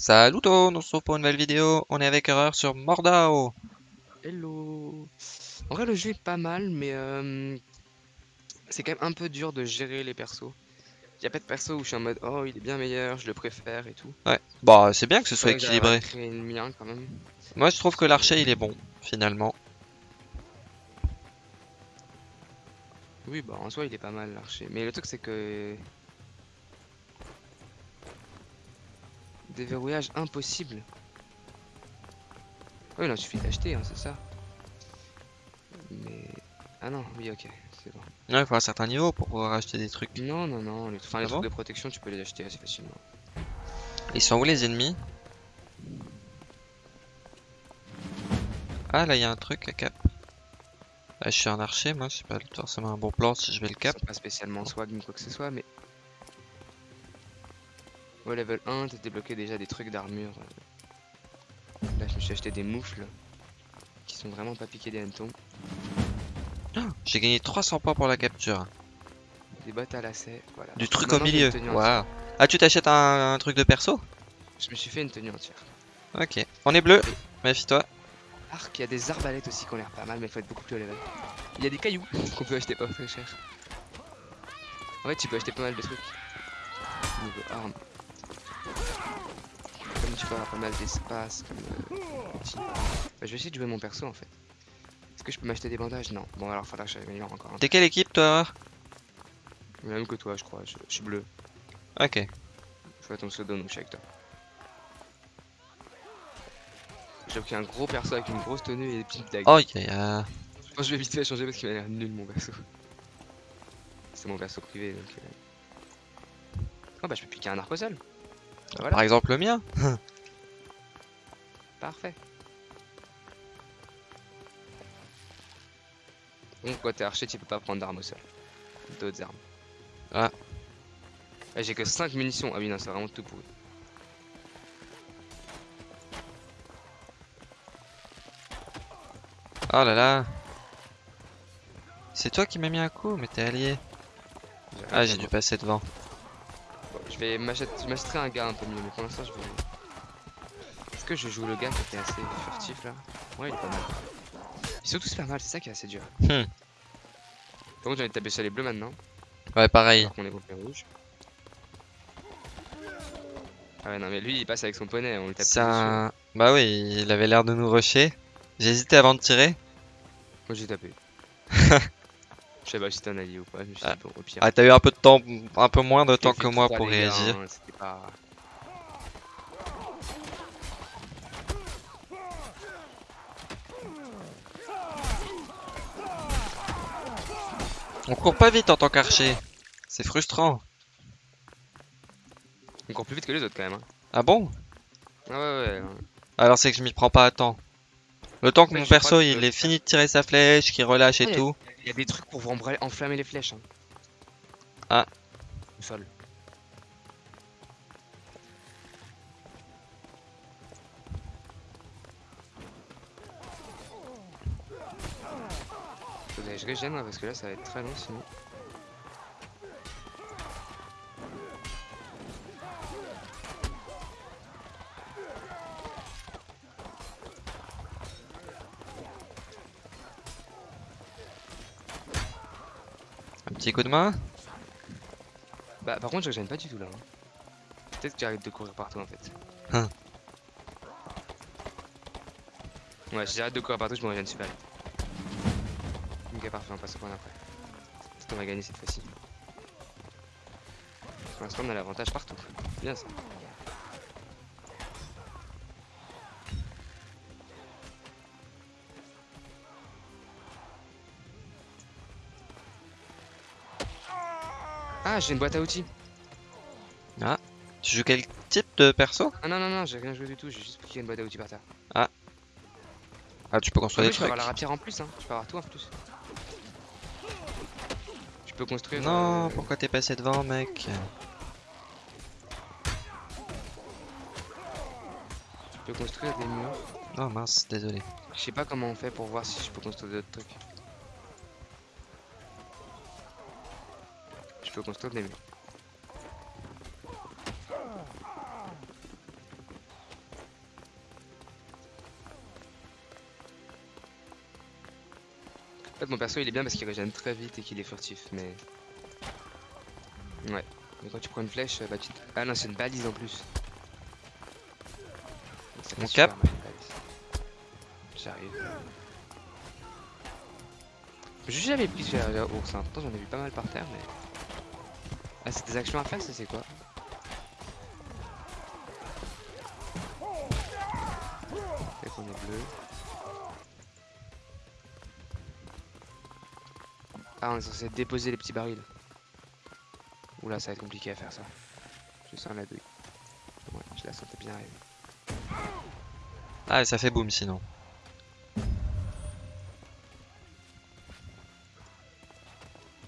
Salut tout, on se retrouve pour une nouvelle vidéo. On est avec Erreur sur Mordao. Hello En vrai le jeu est pas mal mais euh, c'est quand même un peu dur de gérer les persos. Il y a pas de perso où je suis en mode oh il est bien meilleur, je le préfère et tout. Ouais, bah c'est bien que ce soit équilibré. le mien quand même. Moi je trouve que l'archer il est bon, finalement. Oui bah en soi il est pas mal l'archer. Mais le truc c'est que... Déverrouillage impossible. Oui non il suffit d'acheter hein, c'est ça. Mais... Ah non oui ok c'est bon. Ouais, il faut un certain niveau pour pouvoir acheter des trucs. Non non non, les, enfin, les Ah trucs bon de protection tu peux les acheter assez facilement. Ils sont où les ennemis? Ah là il y a un truc à cap. Là je suis un archer, moi c'est pas forcément un bon plan si je vais le cap. Pas spécialement swag ni quoi que ce soit, mais. Au level 1, t'as débloqué déjà des trucs d'armure. Là, je me suis acheté des moufles qui sont vraiment pas piqués des hannetons. J'ai gagné 300 points pour la capture. Des bottes à lacets, voilà. Du truc Maintenant, au milieu. Waouh. Ah tu t'achètes un, un truc de perso? Je me suis fait une tenue entière. Ok. On est bleu, méfie-toi. Arc, il y a des arbalètes aussi qui ont l'air pas mal, mais il faut être beaucoup plus haut level. Il y a des cailloux qu'on peut acheter pas très cher. En fait, tu peux acheter pas mal de trucs. Niveau armes. Tu peux avoir pas mal d'espace, comme euh. Bah, je vais essayer de jouer mon perso en fait. Est-ce que je peux m'acheter des bandages? Non. Bon, alors faudra que j'améliore encore. T'es quelle équipe toi Même que toi, je crois. Je, je suis bleu. Ok. Je vois ton pseudo, donc je suis avec toi. J'ai pris un gros perso avec une grosse tenue et des petites dagues. Oh, yeah, yeah. Je pense que je vais vite fait changer parce qu'il m'a l'air nul mon perso. C'est mon perso privé donc. euh. Oh bah je peux piquer un arc au sol. Bah, voilà, Par exemple le mien. parfait. Donc quand t'es archer tu peux pas prendre d'armes au sol. D'autres armes. Ah. Ah, J'ai que 5 munitions. Ah oui non c'est vraiment tout pourri. Oh là là. C'est toi qui m'as mis un coup, mais t'es allié. Ah, j'ai dû passer devant. Bon, je vais m'achèterai un gars un peu mieux, mais pour l'instant je vais. Est-ce que je joue le gars qui était assez furtif là Ouais, il est pas mal. Ils sont tous pas mal, c'est ça qui est assez dur. Hmm. Par contre, j'ai envie de taper sur les bleus maintenant, Ouais, pareil. alors qu'on est groupé rouge. Ah ouais, non, mais lui il passe avec son poney, on le tape un... Bah oui, il avait l'air de nous rusher. J'ai hésité avant de tirer. Moi j'ai tapé. Je sais pas si c'était un allié ou pas, je me suis Ah. dit, bon, au pire. Ah, t'as eu un peu de temps, un peu moins de temps que moi pour réagir. hein, On court pas vite en tant qu'archer. C'est frustrant. Encore plus vite que les autres quand même. hein. Ah bon? Ah ouais, ouais, ouais. Alors c'est que je m'y prends pas à temps. Le temps que mon perso il ait fini de tirer sa flèche, qu'il relâche et tout. Il y a des trucs pour enflammer les flèches. Hein. Ah. Au sol. Je régène moi, parce que là ça va être très long sinon. Un petit coup de main? Bah par contre je régène pas du tout là. hein. Peut-être que j'arrête de courir partout en fait. Hein. Ouais si j'arrête de courir partout je me régène super vite. Ok parfait on passe au point d'après. Qu'on va gagner cette fois-ci. Pour l'instant on a l'avantage partout. Bien ça. Ah j'ai une boîte à outils. Tu joues quel type de perso? Ah non non non j'ai rien joué du tout, j'ai juste piqué une boîte à outils par terre. Ah tu peux Ah construire oui, des je peux trucs. avoir la rapière en plus, hein. je peux avoir tout en plus. Peux construire. Non, euh, pourquoi t'es passé devant mec? Tu peux construire des murs. Oh mince, désolé. Je sais pas comment on fait pour voir si je peux construire d'autres trucs. Je peux construire des murs. Fait, mon perso il est bien parce qu'il régène très vite et qu'il est furtif, mais. Ouais. Mais quand tu prends une flèche, bah tu. te- Ah non, c'est une balise en plus. Mon cap. J'arrive. J'ai jamais pris la ours, hein. pourtant j'en ai vu pas mal par terre, mais. Ah, c'est des actions à faire, ça c'est quoi? On est censé déposer les petits barils. Oula, ça va être compliqué à faire ça. Je sens la douille. Ouais, je la sentais bien arriver. Ah, ça fait boum sinon.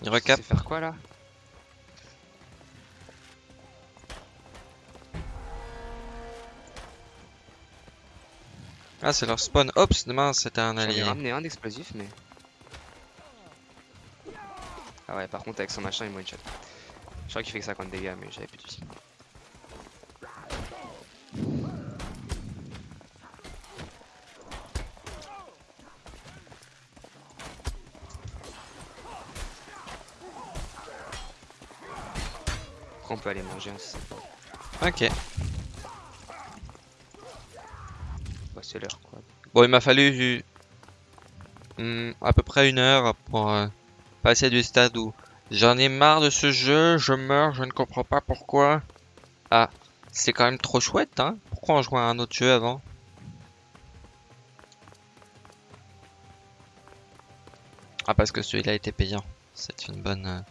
Il recap. Faire quoi là? Ah, c'est leur spawn. Ops, demain c'était un J'en ai allié. ramené un d'explosif, mais. Ah ouais, par contre, avec son machin, il me one shot. Je crois qu'il fait que 50 dégâts, mais j'avais plus de. Après, on peut aller manger, hein, si c'est Ok. bah, c'est l'heure quoi. Bon, il m'a fallu hmm, à peu près une heure pour euh, passer du stade où j'en ai marre de ce jeu, je meurs, je ne comprends pas pourquoi. Ah, c'est quand même trop chouette, hein Pourquoi on jouait à un autre jeu avant? Ah, parce que celui-là était payant. C'est une bonne...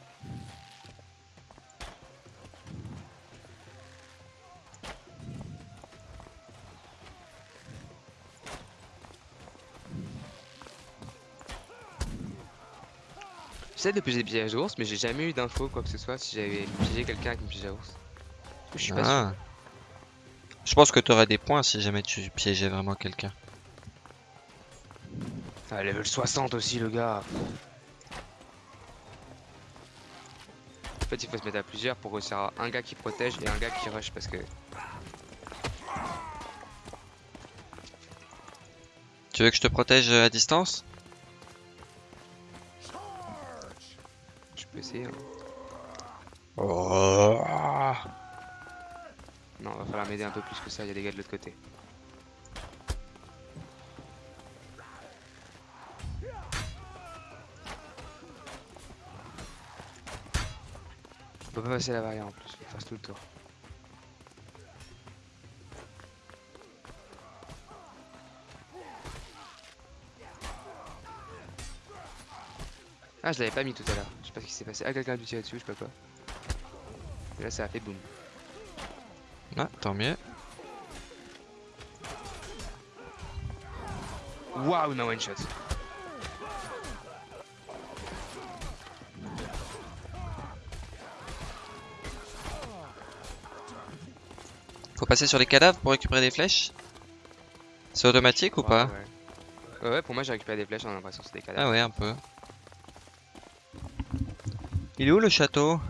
J'essaie de piéger des pièges ours, mais j'ai jamais eu d'infos quoi que ce soit si j'avais piégé quelqu'un avec une piège à ours. Je suis pas sûr. Ah. Je pense que tu aurais des points si jamais tu piégeais vraiment quelqu'un. Ah, level 60 aussi, le gars. En fait, il faut se mettre à plusieurs pour réussir à un gars qui protège et un gars qui rush parce que. Tu veux que je te protège euh, à distance? Peux essayer. hein. Oh. Non, va falloir m'aider un peu plus que ça, il y a des gars de l'autre côté. On peut pas passer la barrière en plus, faut faire tout le tour. Ah, je l'avais pas mis tout à l'heure. Je sais pas ce qui s'est passé. Ah, quelqu'un a dû tirer dessus, je sais pas quoi. Et là, ça a fait boum. Ah, tant mieux. Waouh, m'a one shot. Faut passer sur les cadavres pour récupérer des flèches? C'est automatique ou pas? Ouais, ouais. Ouais, ouais, pour moi, j'ai récupéré des flèches, j'ai l'impression que c'est des cadavres. Ah ouais, un peu. Est où le château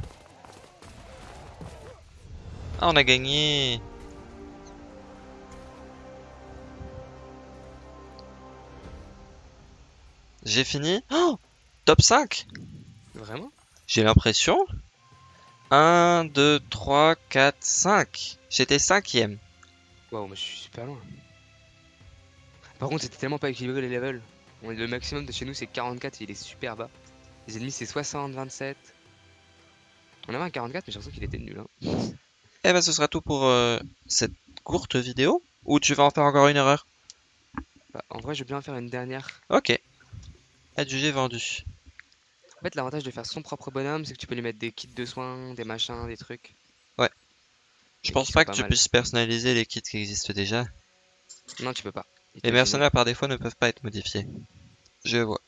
Ah, on a gagné J'ai fini Oh Top 5 Vraiment? J'ai l'impression. 1, 2, 3, 4, 5. J'étais cinquième. Waouh, moi je suis super loin. Par contre, c'était tellement pas équilibré les levels. Le maximum de chez nous c'est 44 et il est super bas. Les ennemis c'est 60, 27. On avait un 44 mais j'ai l'impression qu'il était nul. Hein. Eh ben, ce sera tout pour euh, cette courte vidéo. Ou tu vas en faire encore une erreur? Bah, en vrai, je veux bien en faire une dernière. Ok. Adjugé vendu. En fait, l'avantage de faire son propre bonhomme, c'est que tu peux lui mettre des kits de soins, des machins, des trucs. Je Et pense pas que pas tu mal. puisses personnaliser les kits qui existent déjà. Non, tu peux pas. Les mercenaires par défaut ne peuvent pas être modifiés. Je vois.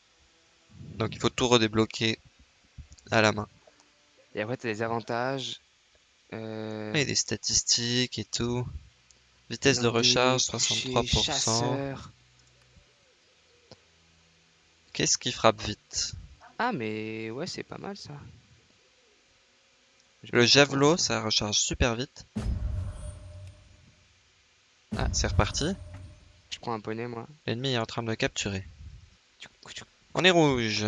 Donc il faut tout redébloquer à la main. Et après, t'as des avantages. Euh... Et des statistiques et tout. Vitesse de recharge coucher, 63%. chasseur. Qu'est-ce qui frappe vite? Ah, mais ouais, c'est pas mal ça. Le javelot, ça. ça recharge super vite. Ah, c'est reparti. Je prends un poney, moi. L'ennemi est en train de me capturer. On est rouge.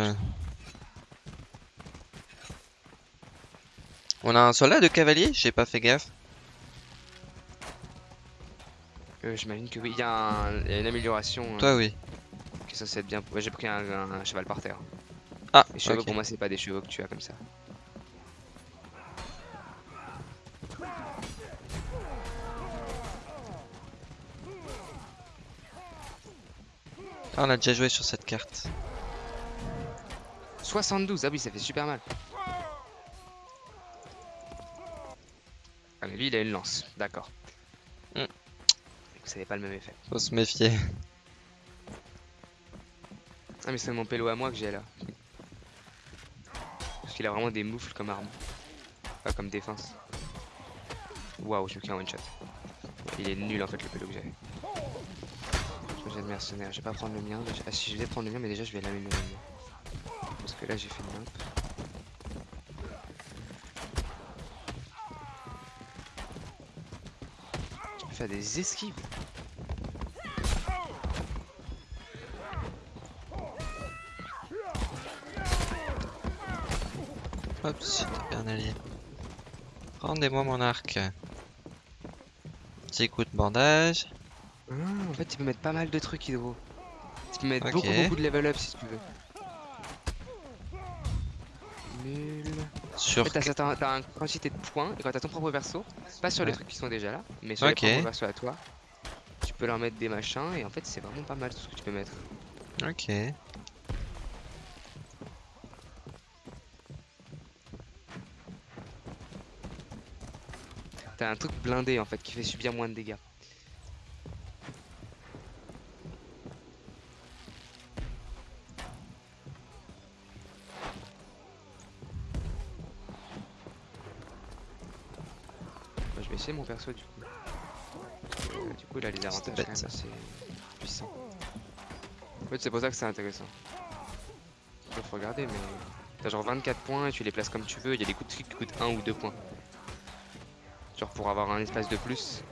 On a un soldat de cavalier J'ai pas fait gaffe. Euh, J'imagine que oui, il y, a y une amélioration euh, Toi, oui. qui est censée être bien. Ouais, j'ai pris un, un cheval par terre. Ah, Les chevaux pour moi, c'est pas des chevaux que tu as comme ça. Ah, on a déjà joué sur cette carte. 72, ah oui, ça fait super mal. Ah, mais lui, il a une lance, d'accord. Hmm. Donc, Ça n'avait pas le même effet. Faut se méfier. Ah, mais c'est mon pélo à moi que j'ai là. Parce qu'il a vraiment des moufles comme arme. Pas comme défense. Waouh, je me un one shot. Il est nul en fait le pélo que j'avais. Je vais le mercenaire, je vais pas prendre le mien. Ah si je vais prendre le mien, mais déjà je vais l'améliorer. Parce que là j'ai fait une map. Des esquives. Hop, c'était un allié. Rendez-moi mon arc. Petit coup de bandage. Ah, en fait, tu peux mettre pas mal de trucs, Hydro. Tu peux mettre beaucoup, beaucoup de level up si tu veux. Nul. En Sur fait, t'as une quantité de points, et quand t'as ton propre perso, pas sur les trucs qui sont déjà là, mais sur Ok. les propres persos à toi, tu peux leur mettre des machins, et en fait, c'est vraiment pas mal tout ce que tu peux mettre. Ok. T'as un truc blindé en fait qui fait subir moins de dégâts. Mon perso du coup. Euh, du coup, il a les avantages bête, quand même ça. assez puissants. En fait, c'est pour ça que c'est intéressant. Faut regarder, mais t'as genre 24 points et tu les places comme tu veux. Il y a des coups de trick qui coûtent 1 ou 2 points. Genre pour avoir un espace de plus,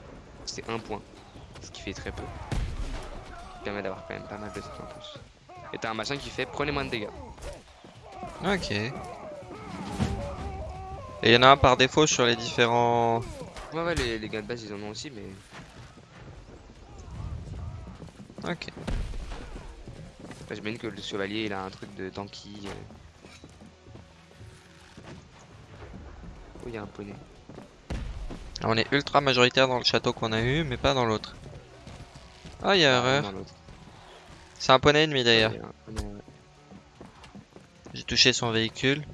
c'est 1 point. Ce qui fait très peu. Qui permet d'avoir quand même pas mal de trucs en plus. Et t'as un machin qui fait prenez moins de dégâts. Ok. Et il y en a un par défaut sur les différents... Ouais, ouais, les, les gains de base ils en ont aussi, mais Ok. Enfin, J'imagine que le chevalier il a un truc de tanky. euh. Oh, il y a un poney. On est ultra majoritaire dans le château qu'on a eu, mais pas dans l'autre. Ah, il y a Ah, erreur. C'est un poney ennemi d'ailleurs. J'ai touché son véhicule.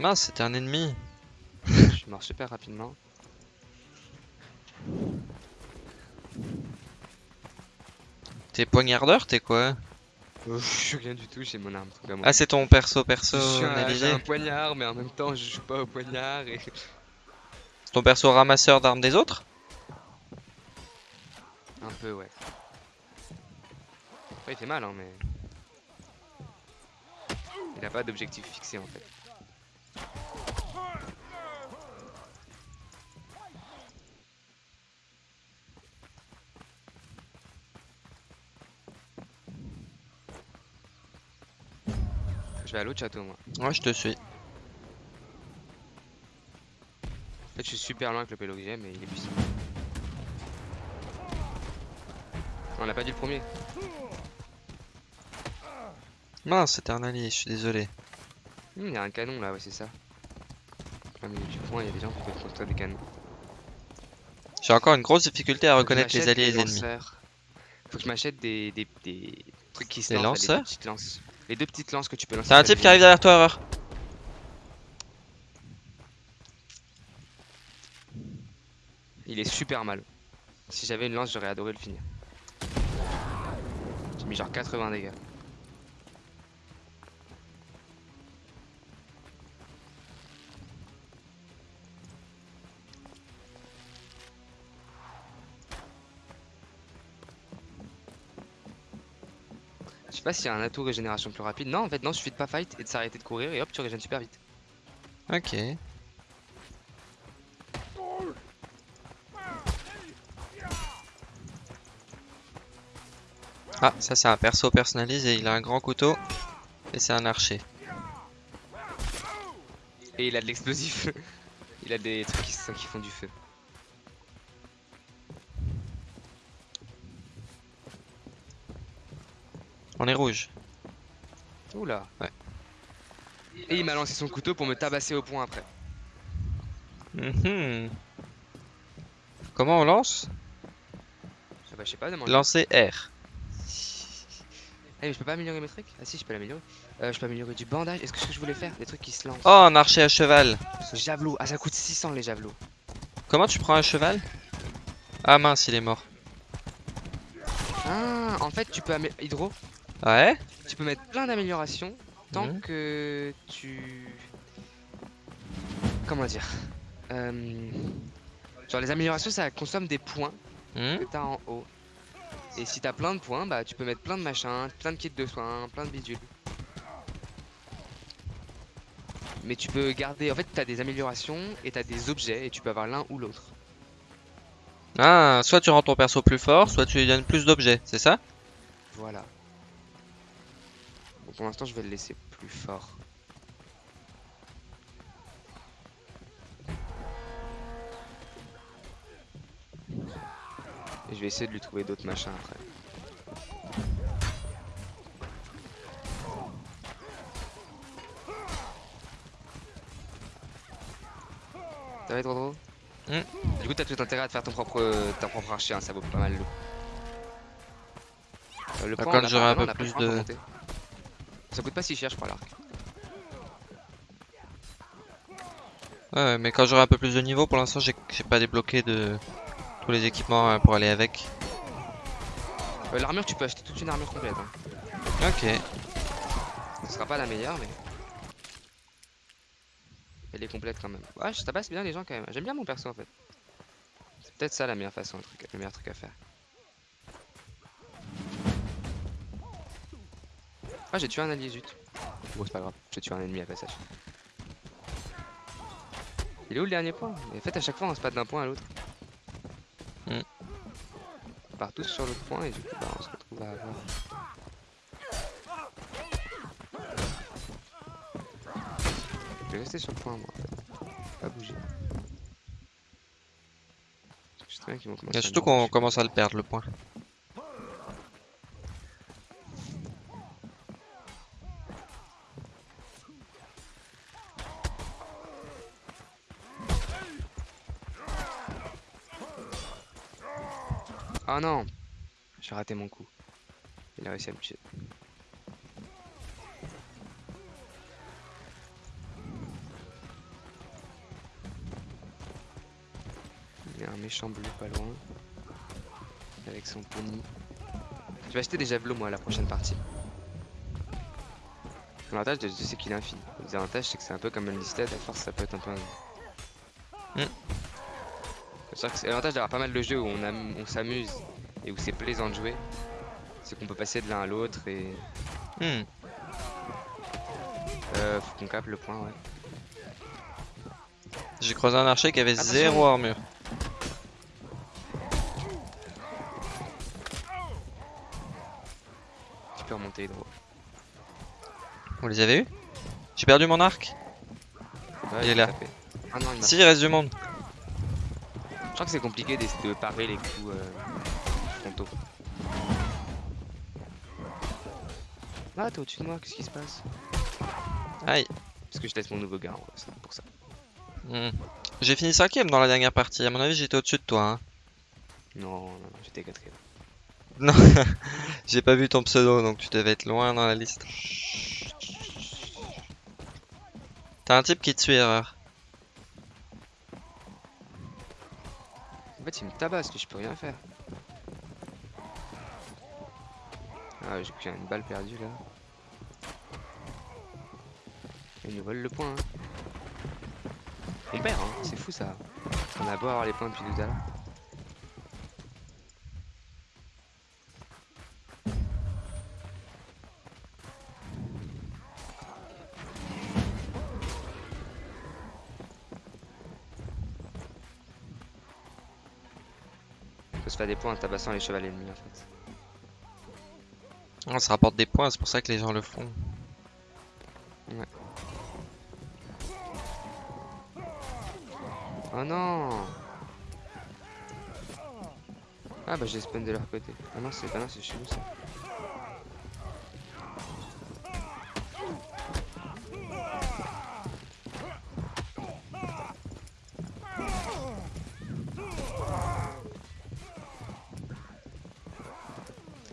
Mince, c'était un ennemi. Je suis mort super rapidement. T'es poignardeur, t'es quoi? Je suis rien du tout, j'ai mon arme. Ah, c'est ton perso perso j'ai un poignard, mais en même temps je joue pas au poignard et. C'est ton perso ramasseur d'armes des autres? Un peu, ouais. Après, il fait mal, hein, mais. Il a pas d'objectif fixé en fait. Je vais à l'autre château, moi. Ouais, je te suis. En fait, je suis super loin avec le pélo que j'ai, mais il est puissant. On l'a pas dit le premier. Mince, c'était un allié, je suis désolé. Hmm, Il y a un canon là, ouais, c'est ça. Du point, il y a des gens qui peuvent construire des canons. J'ai encore une grosse difficulté à reconnaître les alliés et les ennemis. Faut que je m'achète des, des, des trucs qui se Des lancent, lanceurs des petites lances. Les deux petites lances que tu peux lancer. T'as un type qui arrive derrière toi, erreur. Il est super mal. Si j'avais une lance, j'aurais adoré le finir. J'ai mis genre 80 dégâts. Sais pas s'il y a un atout régénération plus rapide. Non, en fait, non, suffit de pas fight et de s'arrêter de courir et hop, tu régènes super vite. Ok. Ah, ça c'est un perso personnalisé, il a un grand couteau et c'est un archer. Et il a de l'explosif. il a des trucs qui, qui font du feu. On est rouge. Oula. Ouais. Et il m'a lancé son couteau pour me tabasser au point après. Mhm. Comment on lance? Ah bah je sais pas, demande. Lancer R. Ah mais je peux pas améliorer mes trucs? Ah si, je peux l'améliorer. Euh, je peux améliorer du bandage. Est-ce que ce que je voulais faire? Des trucs qui se lancent. Oh, un archer à cheval. Ce javelot. Ah ça coûte 600 les javelots. Comment tu prends un cheval? Ah mince, il est mort. Ah, en fait tu peux amé- Hydro, Ouais tu peux mettre plein d'améliorations tant Mhm. que tu... Comment dire Euh, Genre les améliorations ça consomme des points Hmm que t'as en haut. Et si t'as plein de points, bah tu peux mettre plein de machins, plein de kits de soins, plein de bidules. Mais tu peux garder, en fait t'as des améliorations et t'as des objets et tu peux avoir l'un ou l'autre. Ah, soit tu rends ton perso plus fort, soit tu lui donnes plus d'objets, c'est ça? Voilà. Pour l'instant je vais le laisser plus fort. Et je vais essayer de lui trouver d'autres machins après. Ça va être drôle Mm. Du coup t'as tout intérêt à te faire ton propre, ta propre archer, hein, ça vaut pas mal l'eau. Euh, le Bah, point, quand j'aurai un peu plus le de- monter. Ça coûte pas si cher je crois l'arc. Ouais, mais quand j'aurai un peu plus de niveau, pour l'instant j'ai pas débloqué de tous les équipements hein, pour aller avec. Euh, L'armure tu peux acheter toute une armure complète. Hein. Ok. Ce sera pas la meilleure mais... Elle est complète quand même. Ouais, ça passe bien les gens quand même. J'aime bien mon perso en fait. C'est peut-être ça la meilleure façon, le, truc, le meilleur truc à faire. Ah j'ai tué un allié zut. Bon c'est pas grave, j'ai tué un ennemi à passage. Il est où le dernier point? En fait à chaque fois on se passe d'un point à l'autre. Hmm. On part tous sur l'autre point et du coup bah, on se retrouve à avoir... Je vais rester sur le point moi en fait. Pas bouger. Je sais très bien qu'ils vont commencer Et surtout qu'on commence à le perdre le point. Non J'ai raté mon coup. Il a réussi à me tuer. Il y a un méchant bleu pas loin. Avec son pony. Je vais acheter des javelots moi à la prochaine partie. L'avantage, je sais qu'il est infini. Le c'est que c'est un peu comme un listed, à force ça peut être un peu... Hmm. C'est sûr que c'est l'avantage d'avoir pas mal de jeux où on, am- on s'amuse et où c'est plaisant de jouer. C'est qu'on peut passer de l'un à l'autre et... Hmm. Euh, faut qu'on capte le point, ouais. J'ai croisé un archer qui avait Attention. zéro armure. Tu peux remonter Hydro. Vous les avez eu J'ai perdu mon arc? Ouais, Il est là. Ah non, il Si, il reste du monde. Je crois que c'est compliqué de, de parer les coups euh, frontaux. Ah, t'es au-dessus de moi, qu'est-ce qui se passe? Aïe. Parce que je laisse mon nouveau gars, c'est pour ça. Hmm. J'ai fini cinquième dans la dernière partie. À mon avis, j'étais au-dessus de toi. Hein. Non, non, non, j'étais quatrième. Non, j'ai pas vu ton pseudo, donc tu devais être loin dans la liste. T'as un type qui te suit, erreur. En fait, il me tabasse, lui, je peux rien faire. Ah, j'ai une balle perdue là. Il nous vole le point. Hein. On perd, hein. c'est fou ça. On a beau avoir les points depuis tout à l'heure. Se des points en tabassant les chevaliers ennemis en fait. Ah, ça rapporte des points, c'est pour ça que les gens le font. Oh non Ah bah j'ai spawn de leur côté. Ah non c'est bah non c'est chez nous ça.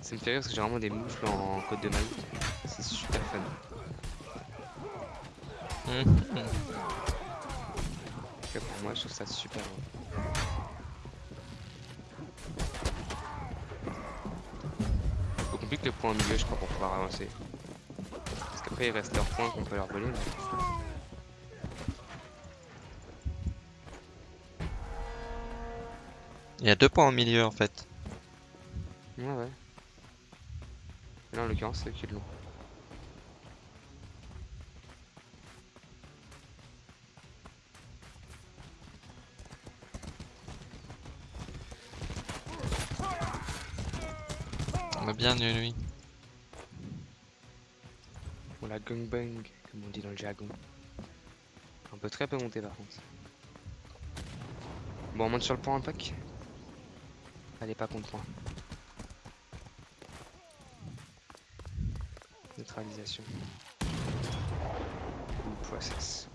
Ça me fait rire parce que j'ai vraiment des moufles en code de maille. C'est super fun. Pour moi je trouve ça super drôle. Faut compliquer le point au milieu je crois pour pouvoir avancer. Parce qu'après il reste leurs points qu'on peut leur voler. mais- Il y a deux points au milieu en fait. L'ont. On a bien eu lui. On la gangbang comme on dit dans le jargon. On peut très peu monter par contre. Bon on monte sur le point en pack. Allez pas contre point. Neutralisation. Ou process.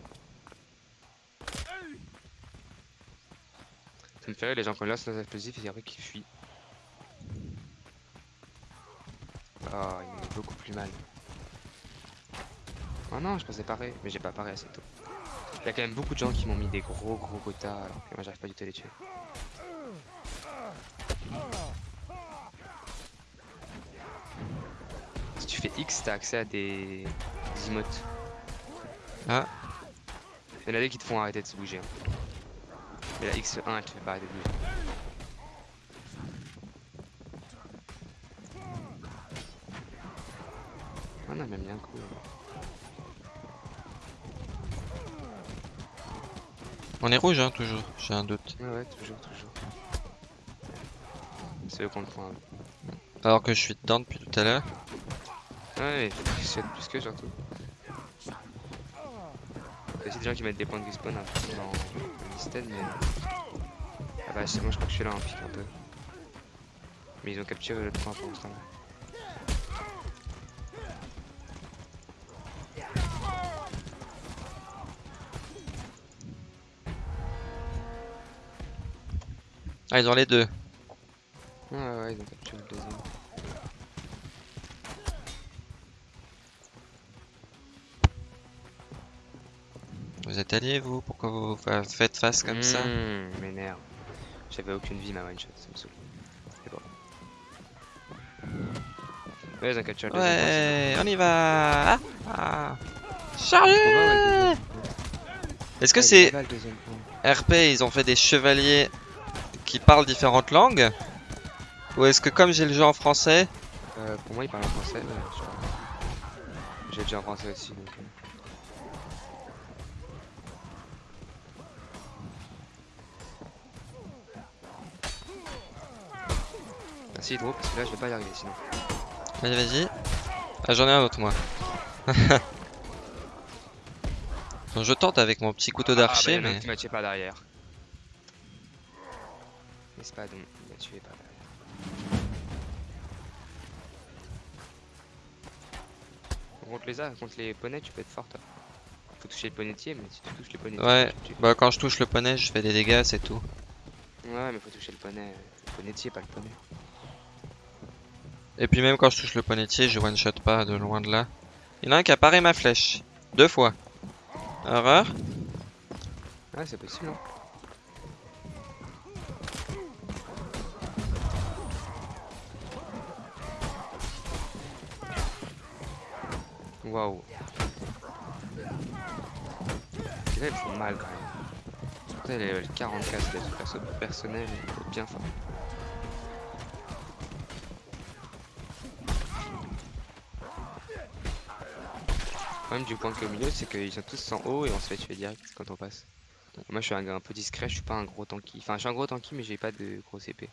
Ça me fait les gens qui lancent nos explosifs et après qui fuient. Oh, il me beaucoup plus mal. Oh non, je pensais pareil, mais j'ai pas paré assez tôt. Il y a quand même beaucoup de gens qui m'ont mis des gros gros quotas alors que moi j'arrive pas du tout à les tuer. Si tu fais X, t'as accès à des, des emotes. Ah. Il y en a des qui te font arrêter de se bouger. Mais la X1, elle te fait pas arrêter de bouger. On a même bien coup. On est rouge hein, toujours, j'ai un doute. Ouais, ouais, toujours, toujours. C'est eux qu'on le point. ouais. Alors que je suis dedans depuis tout à l'heure. Ouais, mais c'est plus que surtout. Il y a aussi des gens qui mettent des points de respawn un peu dans le système, mais. Ah bah, c'est- moi je crois que je suis là en pique un peu. Mais ils ont capturé le point pour l'instant. Ah, ils ont les deux. Ouais, ouais, ils ont capturé le deuxième. Alliés vous Pourquoi vous fa- faites face comme ça? Mmh, m'énerve. J'avais aucune vie ma one shot, ça me saoule. C'est bon. Ouais, ils le on y va Ah, ah. Chargez le. Est-ce que c'est le. RP, ils ont fait des chevaliers qui parlent différentes langues? Ou est-ce que comme j'ai le jeu en français, Euh, pour moi, il parle en français, pas. J'ai déjà en français aussi, donc. Hydro, parce que là, je vais pas y arriver sinon. Vas-y, vas-y. Ah, j'en ai un autre, moi. Donc, je tente avec mon petit couteau d'archer, ah, bah, a un mais... qui m'a tué par derrière. Mais c'est pas donc, il m'a tué par derrière. Contre les arts, contre les poneys, tu peux être fort. toi. Faut toucher le ponetier, mais si tu touches les ponetiers, Ouais. tu- Bah, quand je touche le poney, je fais des dégâts, c'est tout. Ouais, mais faut toucher le poney. Le ponetier, pas le poney. Et puis même quand je touche le ponetier, je one-shot pas de loin de là. Il y en a un qui a paré ma flèche. Deux fois. Horreur. Ouais, c'est possible, hein. Waouh. Là, ils font mal quand même. Les level 44, c'est des perso personnel, il être bien fort. problème du bunker au milieu, c'est qu'ils sont tous en haut et on se fait tuer direct quand on passe. Moi, je suis un un peu discret, je suis pas un gros tanky. Enfin, je suis un gros tanky, mais j'ai pas de gros épée.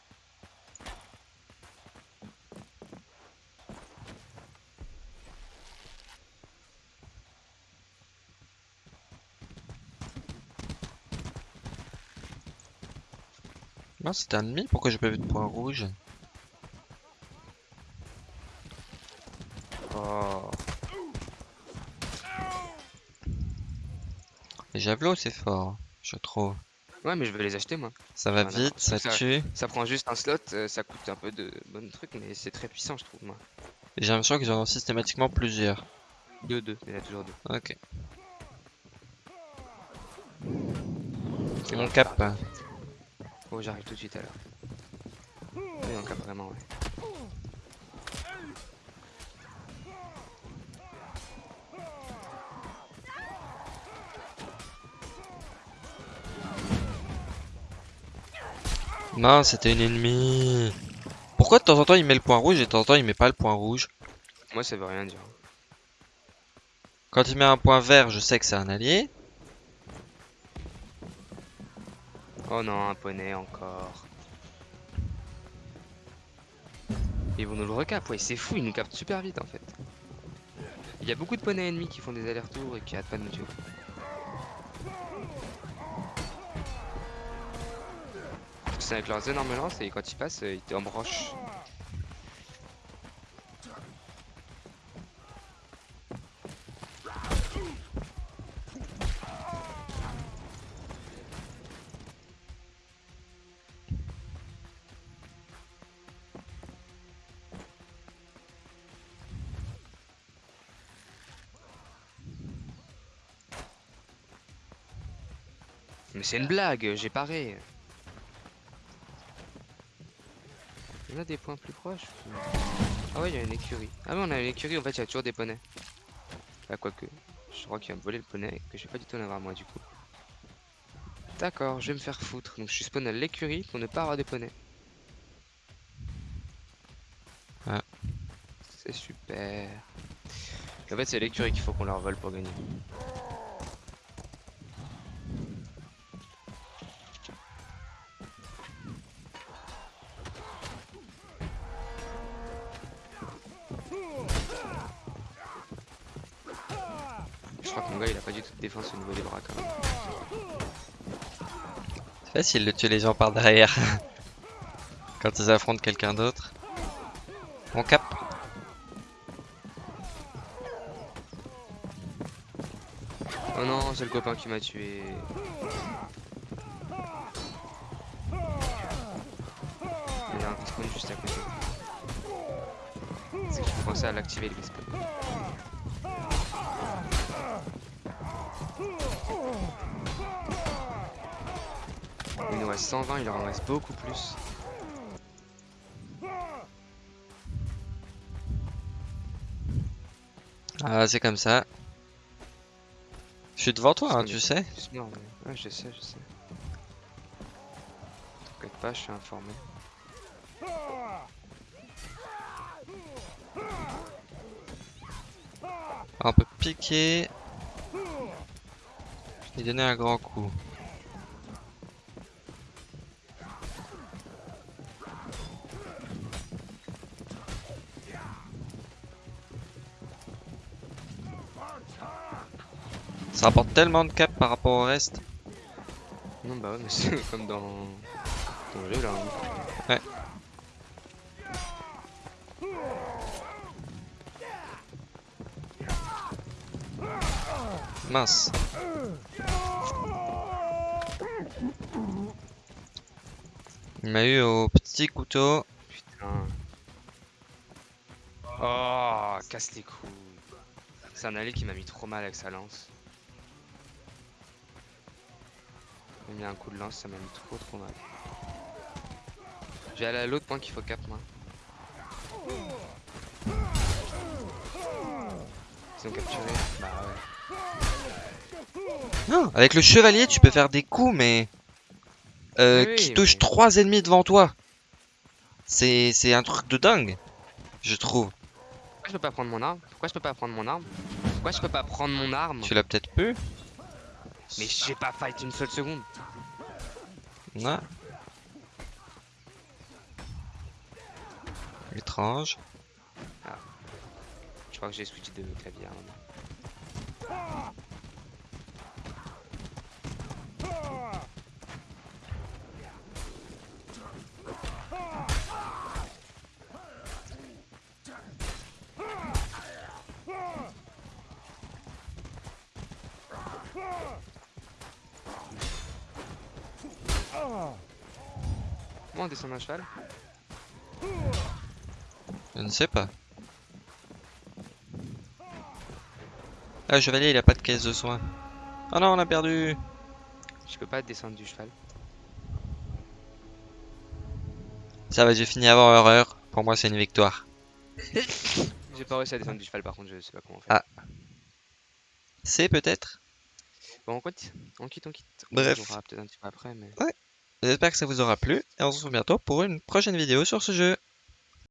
Non c'était un demi Pourquoi j'ai pas vu de point rouge? Les javelots, c'est fort, je trouve. Ouais, mais je vais les acheter moi. Ça va vite, ça Ça- tue. Ça prend juste un slot, euh, ça coûte un peu de bonnes trucs, mais c'est très puissant, je trouve, moi. J'ai l'impression qu'ils en ont systématiquement plusieurs. 2, 2, il y en a toujours deux. Ok. C'est Mon bon, cap. Oh, j'arrive tout de suite alors. Oui, mon cap, vraiment, ouais. Non, c'était une ennemie. Pourquoi de temps en temps il met le point rouge et de temps en temps il met pas le point rouge Moi, ça veut rien dire. Quand il met un point vert, je sais que c'est un allié. Oh non, un poney encore. Ils vont nous le recap, ouais, c'est fou, ils nous captent super vite en fait. Il y a beaucoup de poneys ennemis qui font des allers-retours et qui arrêtent pas de nous tuer. C'est avec leurs énormes lances et quand ils passent, euh, ils te embrochent. Mais c'est une blague, j'ai paré. Il y en a des points plus proches. Ah ouais, il y a une écurie. Ah ouais, on a une écurie, en fait, il y a toujours des poneys. Bah, quoique. Je crois qu'il va me voler le poney et que je vais pas du tout en avoir moi, du coup. D'accord, je vais me faire foutre. Donc je suis spawn à l'écurie pour ne pas avoir des poneys. Ah. C'est super. En fait, c'est l'écurie qu'il faut qu'on leur vole pour gagner. Facile de tuer les gens par derrière. Quand ils affrontent quelqu'un d'autre. Mon cap. Oh non, c'est le copain qui m'a tué. Il y a un respawn juste à côté. C'est qu'il faut penser à l'activer le respawn. Il nous reste 120, il leur en reste beaucoup plus. Ah, c'est comme ça. Je suis devant toi, hein, tu sais. morts, mais- Ouais, je sais, je sais. T'inquiète pas, je suis informé. On peut piquer. Je lui donner un grand coup. Ça rapporte tellement de cap par rapport au reste. Non, bah ouais, mais c'est comme dans. dans le jeu là. hein. Ouais. Mince. Il m'a eu au petit couteau. Putain. Oh, casse les couilles. C'est un allié qui m'a mis trop mal avec sa lance. Mis un coup de lance, ça m'a mis trop trop mal. Je vais aller à l'autre point qu'il faut cap moi. Ils ont capturé. Bah ouais. Non, avec le chevalier, tu peux faire des coups, mais euh, Oui, qui oui, touchent mais- trois ennemis devant toi. C'est c'est un truc de dingue, je trouve. Pourquoi je peux pas prendre mon arme? Pourquoi je peux pas prendre mon arme? Pourquoi je peux pas prendre mon arme? Tu l'as peut-être pu. Mais j'ai pas fight une seule seconde. Non. Étrange. Je crois que j'ai switch de clavier à un moment. Comment on descend d'un cheval Je ne sais pas. Ah, le chevalier, il a pas de caisse de soins. Oh non, on a perdu Je peux pas descendre du cheval. Ça va, j'ai fini avant horreur. Pour moi, c'est une victoire. J'ai pas réussi à descendre du cheval par contre, je sais pas comment on fait. Ah. C'est peut-être Bon, on quitte, on quitte, on quitte. On Bref. jouera peut-être un petit peu après, mais. J'espère que ça vous aura plu. Et on se retrouve bientôt pour une prochaine vidéo sur ce jeu.